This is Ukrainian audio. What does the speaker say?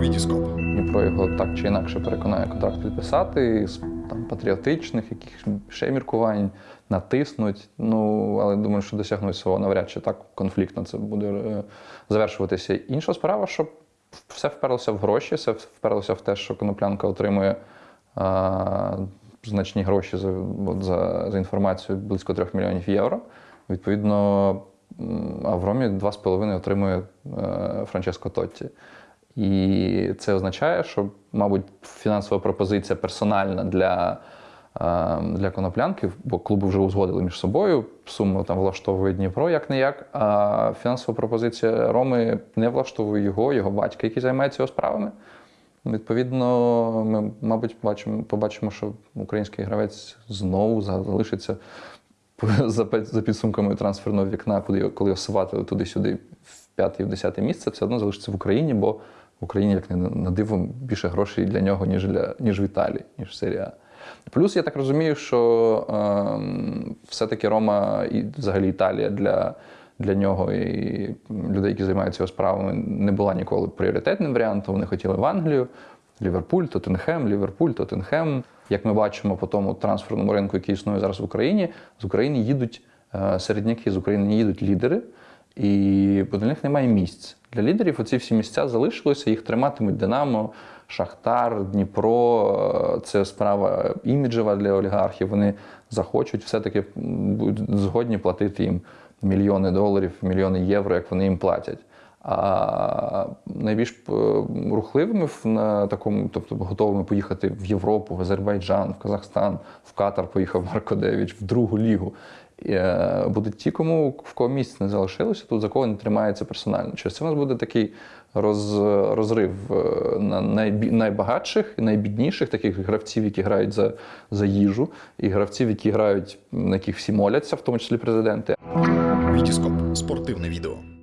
Вітіскоп. Дніпро його так чи інакше переконає контракт підписати з там патріотичних, якихось ще міркувань, натиснуть. Ну але думаю, що досягнуть свого навряд чи так конфліктно це буде е, завершуватися. Інша справа, що все вперлося в гроші, все вперлося в те, що коноплянка отримує. е, Значні гроші за, за, за інформацію близько 3 мільйонів євро. Відповідно, м, а в Ромі 2,5 отримує е, Франческо Тотті. І це означає, що, мабуть, фінансова пропозиція персональна для, е, для коноплянки, бо клуби вже узгодили між собою. Суму там влаштовує Дніпро як не як. А фінансова пропозиція Роми не влаштовує його, його батька, який займається його справами. Відповідно, ми, мабуть, бачимо, побачимо, що український гравець знову залишиться за, підсумками трансферного вікна, куди коли його туди-сюди в п'яте і в десяте місце, все одно залишиться в Україні, бо Україні, як не на диво, більше грошей для нього, ніж для ніж в Італії, ніж в серії. Плюс я так розумію, що ем, все-таки Рома і взагалі Італія для, для нього і людей, які займаються його справами, не була ніколи пріоритетним варіантом. Вони хотіли в Англію, Ліверпуль, Тоттенхем, Ліверпуль, Тоттенхем. Як ми бачимо по тому трансферному ринку, який існує зараз в Україні, з України їдуть е, середняки, з України їдуть лідери, і бо для них немає місць. Для лідерів оці всі місця залишилися, їх триматимуть Динамо, Шахтар, Дніпро. Е, Це справа іміджева для олігархів. Вони захочуть все-таки згодні платити їм мільйони доларів, мільйони євро, як вони їм платять. А найбільш е, рухливими на такому, тобто готовими поїхати в Європу, в Азербайджан, в Казахстан, в Катар поїхав Марко Девіч, в другу лігу. Е, Будуть ті, кому в кого місць не залишилося, тут за кого не тримається персонально. Через це у нас буде такий роз, розрив е, на найбі, найбагатших і найбідніших таких гравців, які грають за, за їжу, і гравців, які грають, на яких всі моляться, в тому числі президенти. Вітіскоп. Спортивне відео.